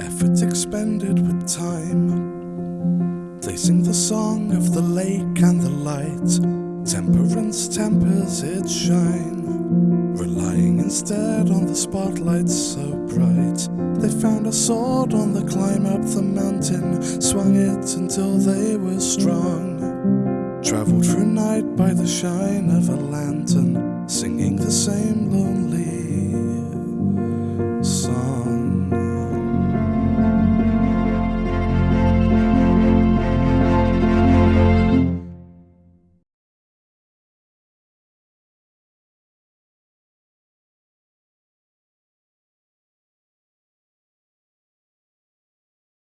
effort expended with time. They sing the song of the lake and the light. Temperance tempers its shine. Relying instead on the spotlight so bright. They found a sword on the climb up the mountain, swung it until they were strong. Traveled through night by the shine of a lantern, singing the same lonely